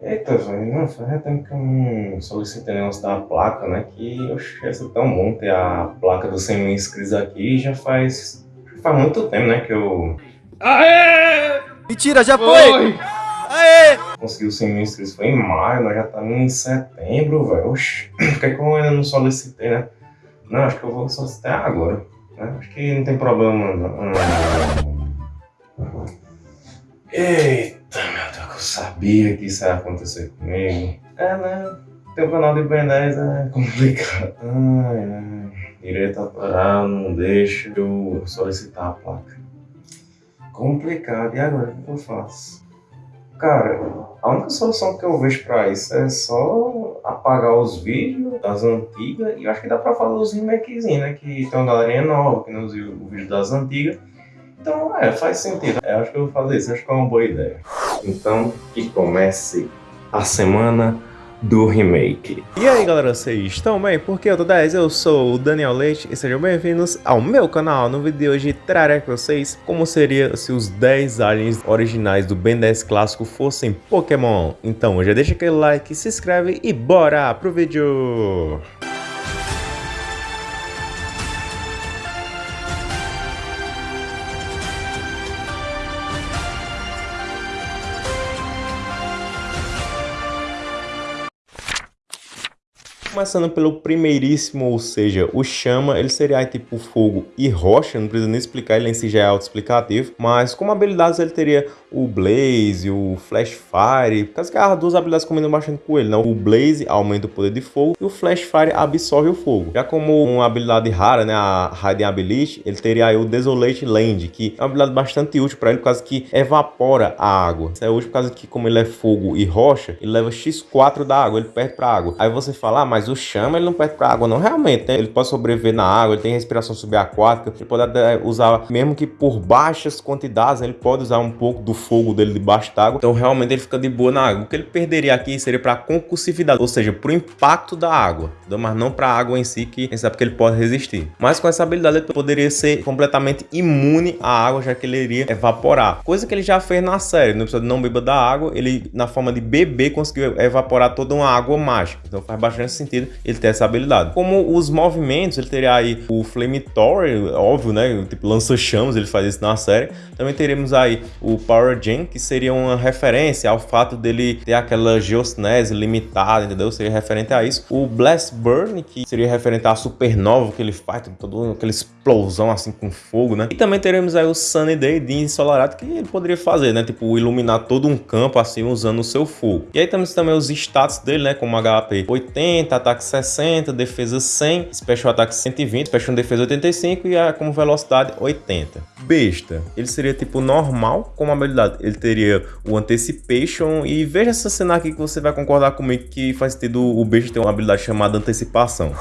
Eita, velho, não, faz tempo que eu não solicitei o negócio da placa, né? Que, oxe, ia ser tão bom ter a placa dos 100 mil inscritos aqui. Já faz, faz muito tempo, né, que eu... Aê! Mentira, já foi! Aê! Consegui os 100 mil inscritos, foi em maio, nós já estamos em setembro, velho. Por que, é que eu ainda não solicitei, né? Não, acho que eu vou solicitar agora. Né? Acho que não tem problema, não. Eita, eu sabia que isso ia acontecer comigo. É, né? Teu canal de Ben 10 é complicado. Ai, ai. Direito autoral não deixa eu solicitar a placa. Complicado. E agora, o que eu faço? Cara, a única solução que eu vejo pra isso é só apagar os vídeos das antigas e eu acho que dá pra fazer os remakezinhos, né? Que tem uma galerinha nova que não viu o vídeo das antigas então, é, faz sentido. Eu acho que eu vou fazer isso, acho que é uma boa ideia. Então, que comece a semana do remake. E aí galera, vocês estão bem? Porque eu tô 10, eu sou o Daniel Leite e sejam bem-vindos ao meu canal. No vídeo de hoje trarei com vocês como seria se os 10 aliens originais do Ben 10 clássico fossem Pokémon. Então já deixa aquele like, se inscreve e bora pro vídeo! Começando pelo primeiríssimo, ou seja, o chama, ele seria tipo fogo e rocha, não precisa nem explicar, ele em si já é auto-explicativo, mas como habilidades ele teria o Blaze, o Flash Fire, por causa que as duas habilidades combinam bastante com ele, não? O Blaze aumenta o poder de fogo e o Flash Fire absorve o fogo. Já como uma habilidade rara, né, a Hiding Ability, ele teria aí o Desolate Land, que é uma habilidade bastante útil para ele, por causa que evapora a água. Isso é útil por causa que como ele é fogo e rocha, ele leva x4 da água, ele perde para água. Aí você fala, ah, mas o chama ele não perde para água não, realmente, né? Ele pode sobreviver na água, ele tem respiração subaquática, ele pode usar, mesmo que por baixas quantidades, ele pode usar um pouco do fogo dele debaixo d'água. Então realmente ele fica de boa na água. O que ele perderia aqui seria para concursividade, ou seja, para o impacto da água, mas não para a água em si, que quem sabe que ele pode resistir. Mas com essa habilidade ele poderia ser completamente imune à água, já que ele iria evaporar. Coisa que ele já fez na série, no episódio Não Beba da Água, ele na forma de bebê conseguiu evaporar toda uma água mágica. Então faz bastante sentido ele ter essa habilidade. Como os movimentos, ele teria aí o Flamethrower, óbvio, né? Tipo lança-chamas, ele faz isso na série. Também teremos aí o Power Origin, que seria uma referência ao fato dele ter aquela geosnese limitada, entendeu? Seria referente a isso. O Blast Burn, que seria referente à supernova que ele faz, toda aquela explosão assim com fogo, né? E também teremos aí o Sunny Day, dia ensolarado, que ele poderia fazer, né? Tipo, iluminar todo um campo assim usando o seu fogo. E aí temos também os status dele, né? Como HP 80, ataque 60, defesa 100, special ataque 120, special defesa 85 e a, como velocidade 80. Besta, ele seria tipo normal com habilidade ele teria o Anticipation e veja essa cena aqui que você vai concordar comigo que faz sentido o beijo ter uma habilidade chamada Antecipação.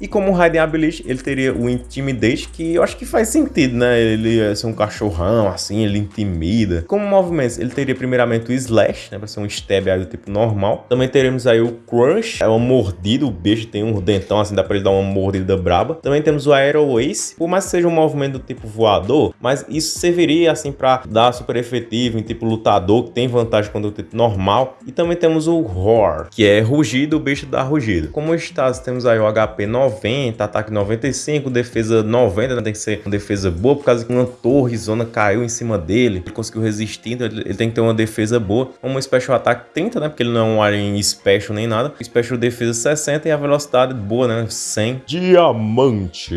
E como Raiden Ability, ele teria o Intimidate, que eu acho que faz sentido, né? Ele é ser um cachorrão, assim, ele intimida. Como movimentos, ele teria primeiramente o Slash, né? Pra ser um stab aí do tipo normal. Também teremos aí o Crunch, é uma mordida, o beijo tem um dentão, assim, dá pra ele dar uma mordida braba. Também temos o Aero Ace, por mais que seja um movimento do tipo voador, mas isso serviria, assim, pra dar super efetivo em tipo lutador, que tem vantagem quando o tipo normal. E também temos o Roar, que é rugido, o bicho dá rugido. Como status, temos aí o HP 9 90, ataque 95, defesa 90, né? tem que ser uma defesa boa, por causa que uma torre zona caiu em cima dele, ele conseguiu resistir, então ele, ele tem que ter uma defesa boa. Uma special ataque 30, né, porque ele não é um alien special nem nada. Special defesa 60 e a velocidade boa, né, 100. Diamante!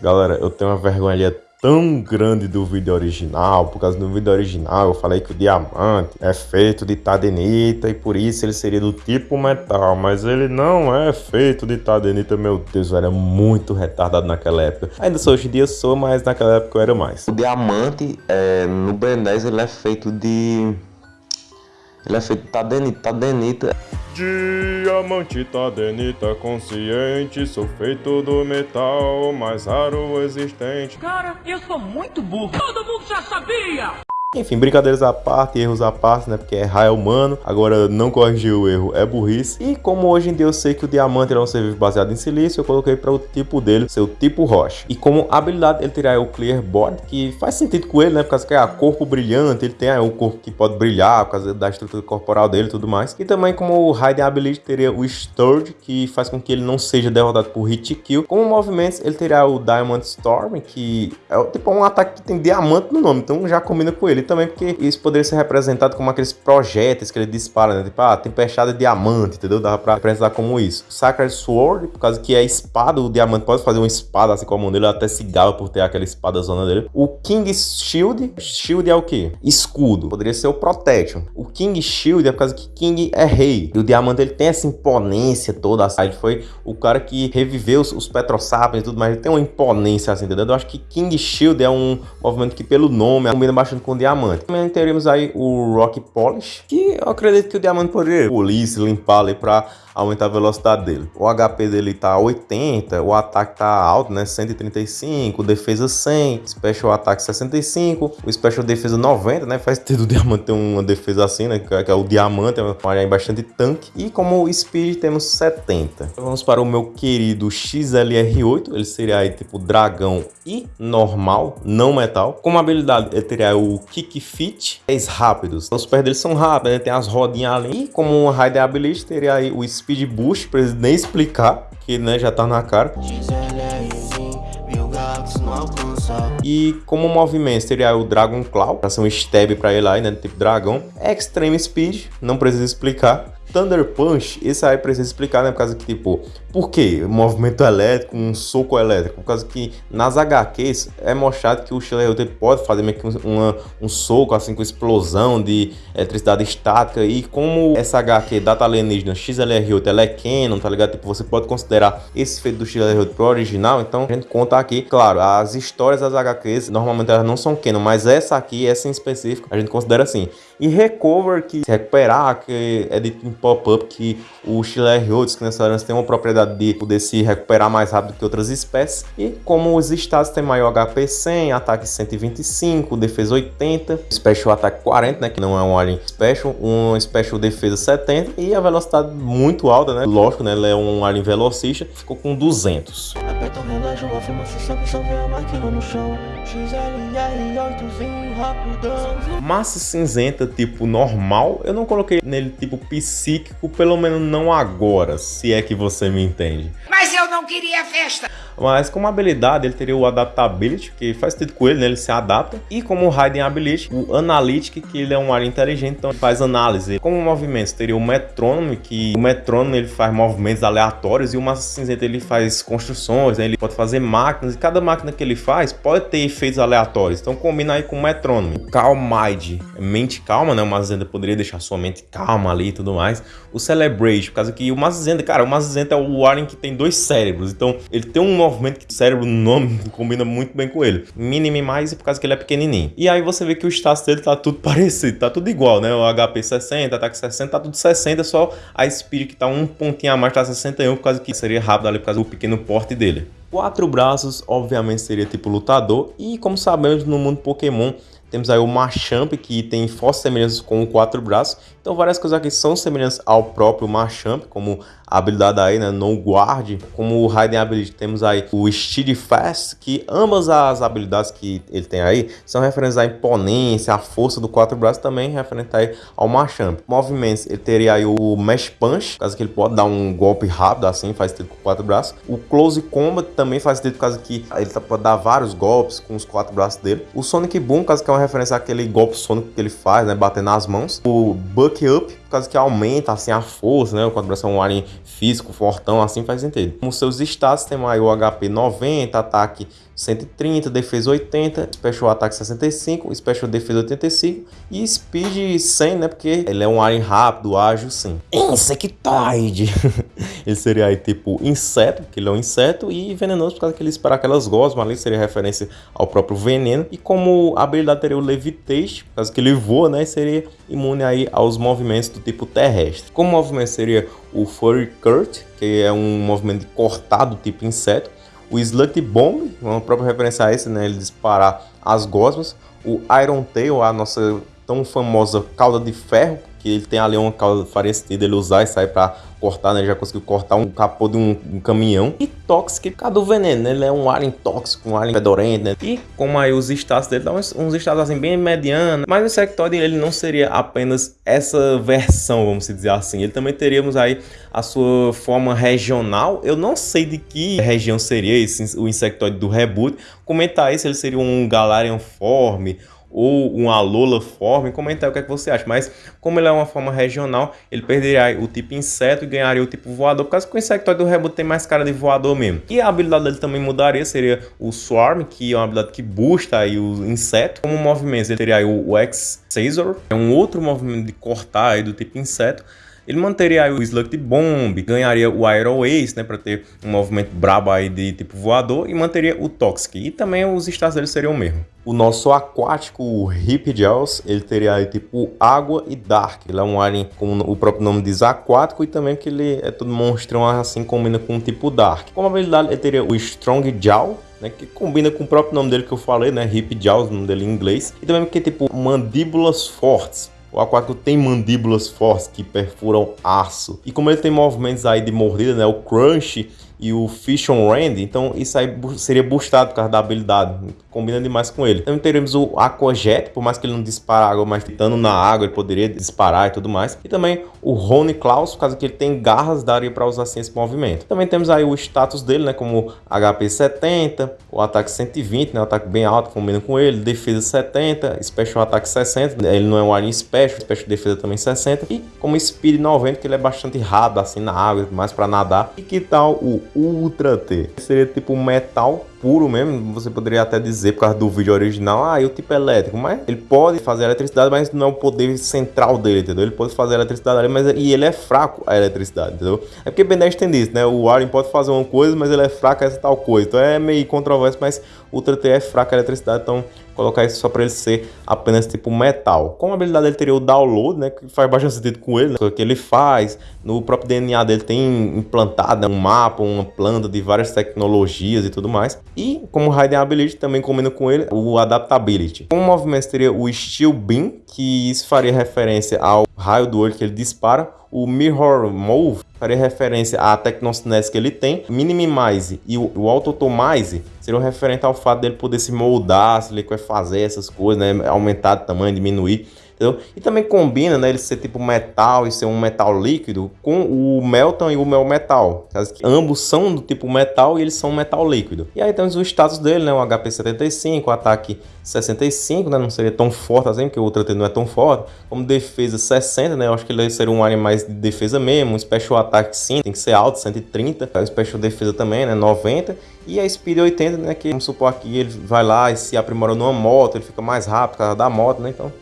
Galera, eu tenho uma vergonha ali tão grande do vídeo original, por causa do vídeo original eu falei que o diamante é feito de tadenita e por isso ele seria do tipo metal, mas ele não é feito de tadenita, meu Deus, eu era muito retardado naquela época. Ainda sou hoje em dia sou, mas naquela época eu era mais. O diamante é, no Ben 10 ele é feito de ele é feito de tadenita, tadenita Diamante tadenita consciente, sou feito do metal mais raro existente. Cara, eu sou muito burro. Todo mundo já sabia! Enfim, brincadeiras à parte, erros à parte, né? Porque errar é humano. Agora, não corrigir o erro é burrice. E como hoje em dia eu sei que o diamante é um ser vivo baseado em silício, eu coloquei para o tipo dele, seu tipo rocha. E como habilidade, ele terá o Clear Board, que faz sentido com ele, né? Por causa que é corpo brilhante, ele tem aí corpo que pode brilhar, por causa da estrutura corporal dele e tudo mais. E também como o Hiding Ability teria o Sturge, que faz com que ele não seja derrotado por hit kill. Como movimentos, ele terá o Diamond Storm, que é tipo um ataque que tem diamante no nome, então já combina com ele também porque isso poderia ser representado como aqueles projéteis que ele dispara, né? Tipo, ah, tempestade de diamante, entendeu? Dava pra representar como isso. Sacred Sword, por causa que é espada, o diamante pode fazer uma espada assim com a mão dele, até se por ter aquela espada zona dele. O King Shield, Shield é o quê? Escudo. Poderia ser o Protection. O King Shield é por causa que King é rei. E o diamante ele tem essa imponência toda. Ele foi o cara que reviveu os, os Petrosapiens e tudo mais. Ele tem uma imponência assim, entendeu? Eu acho que King Shield é um movimento que pelo nome combina bastante com o diamante diamante. Também teremos aí o Rock Polish, que eu acredito que o diamante poderia polir, limpar ali para aumentar a velocidade dele. O HP dele tá 80, o ataque tá alto, né? 135, defesa 100, special ataque 65, o special defesa 90, né? Faz ter o diamante ter uma defesa assim, né? Que é o diamante, é uma área bastante tanque. E como speed temos 70. Então vamos para o meu querido XLR8, ele seria aí tipo dragão e normal, não metal. Como habilidade ele teria o Kick Fit, 10 rápidos. Os pés dele são rápidos, né? tem as rodinhas ali. E como uma Rider Ability teria aí o Speed Boost, pra eles nem explicar, que né, já tá na cara. E como movimento seria o Dragon Claw, pra ser um stab pra ele aí, né, tipo dragão. Extreme Speed, não precisa explicar. Thunder Punch, esse aí precisa explicar, né? Por causa que, tipo, por que movimento elétrico, um soco elétrico? Por causa que nas HQs é mostrado que o Shelley pode fazer meio que uma, um soco, assim, com explosão de eletricidade estática. E como essa HQ Data Alienígena XLR8 ela é canon, tá ligado? Tipo, você pode considerar esse feito do XLR8 pro original. Então, a gente conta aqui, claro, as histórias das HQs, normalmente elas não são canon, mas essa aqui, essa em específico, a gente considera assim. E Recover, que se recuperar, que é dito em pop-up que o XLR8, os Kinesilarans tem uma propriedade de poder se recuperar mais rápido que outras espécies. E como os estados têm maior HP 100, ataque 125, defesa 80, Special Attack 40, né, que não é um Alien Special, um Special Defesa 70 e a velocidade muito alta, né, lógico, né, ele é um Alien Velocista, ficou com 200. Aperta o relógio, afirma se sabe, só a máquina no chão, XLR8zinho rapidão. Massa cinzenta tipo normal, eu não coloquei nele tipo psíquico, pelo menos não agora, se é que você me entende. Mas eu não queria festa! Mas como habilidade, ele teria o Adaptability, que faz sentido com ele, né? ele se adapta. E como Hiding Ability, o Analytic, que ele é um área inteligente, então ele faz análise. Como movimentos, teria o Metronome, que o Metronome ele faz movimentos aleatórios e o Massa Cinzenta ele faz construções, né? ele pode fazer máquinas, e cada máquina que ele faz pode ter efeitos aleatórios. Então combina aí com o Metronome. Calmide, mente calma, né? O Cinzenta poderia deixar sua mente calma ali e tudo mais. O Celebrate, por causa que o Cinzenta, cara, o Cinzenta é o Alien que tem dois cérebros, então ele tem um movimento que o cérebro no nome combina muito bem com ele. Mais por causa que ele é pequenininho. E aí você vê que o status dele tá tudo parecido, tá tudo igual, né? O HP 60, ataque 60, tá tudo 60, só a Speed que tá um pontinho a mais, tá 61, por causa que seria rápido ali, por causa do pequeno porte dele. Quatro braços, obviamente, seria tipo lutador. E como sabemos, no mundo Pokémon, temos aí o Machamp, que tem fortes semelhanças com o quatro braços. Então várias coisas aqui são semelhantes ao próprio Machamp, como habilidade aí, né, No Guard, como o Raiden Ability, temos aí o Steed Fast, que ambas as habilidades que ele tem aí são referentes à imponência, à força do quatro braços, também referente aí ao Machamp. Movimentos, ele teria aí o Mesh Punch, caso que ele pode dar um golpe rápido assim, faz sentido com quatro braços. O Close Combat também faz sentido, causa que ele tá, pode dar vários golpes com os quatro braços dele. O Sonic Boom, caso que é uma referência àquele golpe sônico que ele faz, né, batendo nas mãos. O Buck Up, causa que aumenta assim a força, né, o quatro braços é um alien físico, fortão, assim faz sentido. Como seus status, tem o HP 90, ataque 130, defesa 80, special attack 65, special defesa 85 e speed 100, né? Porque ele é um alien rápido, ágil, sim. Insectoide! ele seria aí tipo inseto, que ele é um inseto, e venenoso por causa que ele espera aquelas gosmas ali, seria referência ao próprio veneno. E como habilidade teria o levitation, por causa que ele voa, né? Seria imune aí aos movimentos do tipo terrestre. Como movimento seria o Furry Curt, que é um movimento de cortar do tipo inseto o Slut Bomb, uma própria referência a esse, né? Ele disparar as gosmas, o Iron Tail, a nossa tão famosa cauda de ferro, que ele tem ali uma cauda faria sentido ele usar e sair para cortar, né? Ele já conseguiu cortar um capô de um, um caminhão. E tóxico por causa do veneno, né? Ele é um alien tóxico, um alien fedorento, né? E como aí os status dele dão uns, uns status assim bem medianos. Mas o Insectoid ele não seria apenas essa versão, vamos dizer assim. Ele também teríamos aí a sua forma regional. Eu não sei de que região seria esse, o Insectoid do reboot. Comentar aí se ele seria um Galarian Form ou um Alola Form, comentar o que, é que você acha. Mas como ele é uma forma regional, ele perderia o tipo inseto e ganharia o tipo voador, por causa que o Insectoid do Reboot tem mais cara de voador mesmo. E a habilidade dele também mudaria, seria o Swarm, que é uma habilidade que boosta aí o inseto. Como movimento, ele teria aí o, o X-Scissor, é um outro movimento de cortar aí do tipo inseto. Ele manteria o Slug Bomb, ganharia o Aero Ace, né, para ter um movimento brabo aí de tipo voador e manteria o Toxic. E também os status dele seriam o mesmo. O nosso aquático, o Hip Gels, ele teria aí tipo água e dark. Ele é um alien, como o próprio nome diz, aquático e também que ele é todo monstrão assim, combina com o tipo dark. Como habilidade, ele teria o Strong Jaw, né, que combina com o próprio nome dele que eu falei, né, Hip Jaws, o nome dele em inglês. E também que tipo mandíbulas fortes. O aquático tem mandíbulas fortes que perfuram aço. E como ele tem movimentos aí de mordida, né? O crunch e o Fish on Rand, então isso aí seria boostado por causa da habilidade, combina demais com ele. Também teremos o Aquajet, por mais que ele não dispare água, mas estando na água ele poderia disparar e tudo mais. E também o Rony Klaus, por causa que ele tem garras, daria para usar assim esse movimento. Também temos aí o status dele, né, como HP 70, o ataque 120, né, o ataque bem alto, combina com ele, defesa 70, special ataque 60, ele não é um alien special, special defesa também 60, e como speed 90, que ele é bastante rápido assim na água, mais para nadar. E que tal o Ultra T. Seria tipo metal puro mesmo, você poderia até dizer por causa do vídeo original, ah, e o tipo elétrico, mas ele pode fazer eletricidade, mas não é o poder central dele, entendeu? Ele pode fazer eletricidade ali, mas e ele é fraco a eletricidade, entendeu? É porque Ben 10 tem isso, né? O Alien pode fazer uma coisa, mas ele é fraco a essa tal coisa. Então é meio controverso, mas Ultra T é fraco a eletricidade, então colocar isso só para ele ser apenas tipo metal. Como habilidade ele teria o download, né, que faz bastante sentido com ele, né, que ele faz, no próprio DNA dele tem implantado né, um mapa, uma planta de várias tecnologias e tudo mais. E como Raiden Ability também combina com ele o Adaptability. Como movimento seria o Steel Beam, que isso faria referência ao raio do olho que ele dispara. O Mirror Move faria referência à Tecnocinese que ele tem. Minimize e o, o Autotomize seriam referente ao fato dele poder se moldar, se ele quer fazer essas coisas, né? aumentar de tamanho, diminuir entendeu? E também combina, né, ele ser tipo metal e ser um metal líquido com o Melton e o Mel Metal. Ambos são do tipo metal e eles são metal líquido. E aí temos o status dele, né, o HP 75, o ataque 65, né, não seria tão forte assim, porque o outro não é tão forte. Como defesa 60, né, eu acho que ele seria um alien mais de defesa mesmo. Um special attack sim, tem que ser alto, 130. O special defesa também, né, 90. E a speed 80, né, que vamos supor aqui ele vai lá e se aprimora numa moto, ele fica mais rápido por causa da moto, né, então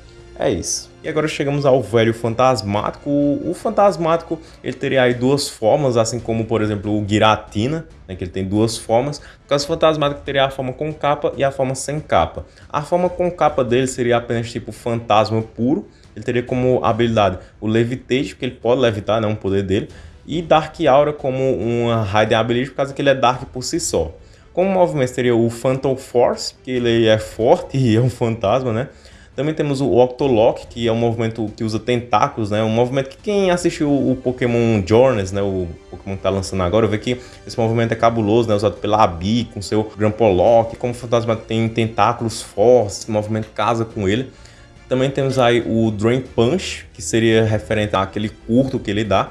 é isso. E agora chegamos ao velho fantasmático. O, fantasmático ele teria aí duas formas, assim como por exemplo o Giratina, né, que ele tem duas formas. No caso fantasmático teria a forma com capa e a forma sem capa. A forma com capa dele seria apenas tipo fantasma puro. Ele teria como habilidade o Levitate, porque ele pode levitar, né, um poder dele. E Dark Aura como uma Hiding Ability, por causa que ele é Dark por si só. Como movimento seria o Phantom Force, que ele é forte e é um fantasma, né? Também temos o Octolock, que é um movimento que usa tentáculos, né? Um movimento que quem assistiu o Pokémon Journeys, né? O Pokémon que tá lançando agora, vê que esse movimento é cabuloso, né? Usado pela Abi com seu Grampolock. Como o fantasma tem tentáculos fortes, esse movimento casa com ele. Também temos aí o Drain Punch, que seria referente àquele curto que ele dá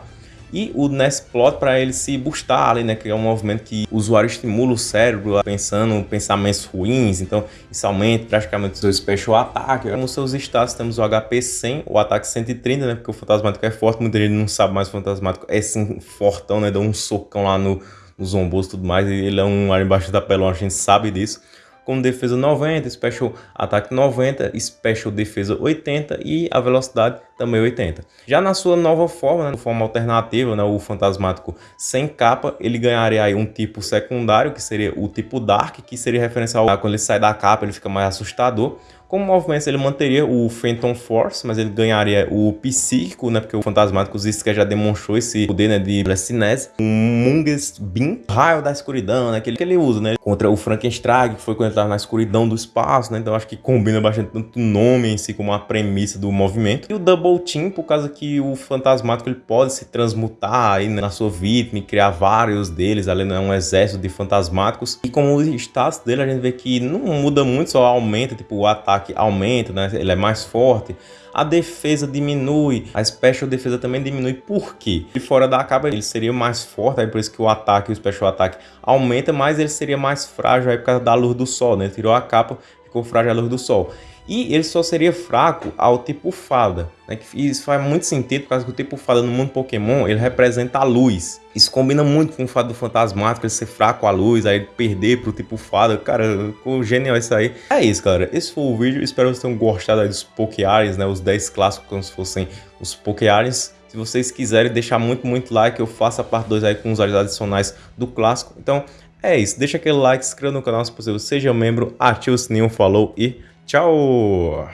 e o Nestplot para ele se boostar ali, né, que é um movimento que o usuário estimula o cérebro pensando pensamentos ruins, então isso aumenta praticamente o seu special attack. Nos seus status temos o HP 100, o ataque 130, né, porque o fantasmático é forte, muita gente não sabe mais o fantasmático é assim fortão, né, dá um socão lá no, no zombos e tudo mais, ele é um ar embaixo da pelona, a gente sabe disso com defesa 90, special ataque 90, special defesa 80 e a velocidade também 80. Já na sua nova forma, né, forma alternativa, né, o fantasmático sem capa, ele ganharia aí um tipo secundário, que seria o tipo Dark, que seria referencial quando ele sai da capa, ele fica mais assustador. Como movimentos, ele manteria o Phantom Force, mas ele ganharia o Psíquico, né? Porque o Fantasmático Zisca já demonstrou esse poder, né? De telecinese. O Mungus Beam, Raio da Escuridão, né? Que ele, que ele usa, né? Contra o Frankenstein, que foi quando ele estava na escuridão do espaço, né? Então acho que combina bastante tanto o nome em si como a premissa do movimento. E o Double Team, por causa que o Fantasmático ele pode se transmutar aí né, na sua vítima e criar vários deles, ali não é um exército de fantasmáticos. E como o status dele, a gente vê que não muda muito, só aumenta, tipo, o ataque ataque aumenta, né? ele é mais forte, a defesa diminui, a special defesa também diminui, por quê? De fora da capa ele seria mais forte, aí por isso que o ataque, o special ataque aumenta, mas ele seria mais frágil aí por causa da luz do sol, né? Tirou a capa, ficou frágil a luz do sol. E ele só seria fraco ao tipo fada. Né? Isso faz muito sentido, por causa que o tipo fada no mundo Pokémon, ele representa a luz. Isso combina muito com o fado do fantasmático, ele ser fraco à luz, aí perder pro tipo fada. Cara, ficou genial isso aí. É isso, galera. Esse foi o vídeo. Espero que vocês tenham gostado dos Pokéares, né? Os 10 clássicos como se fossem os Pokéares. Se vocês quiserem deixar muito, muito like, eu faço a parte 2 aí com os áreas adicionais do clássico. Então, é isso. Deixa aquele like, se inscreva no canal se possível, seja membro, ative o sininho, falou e Tchau!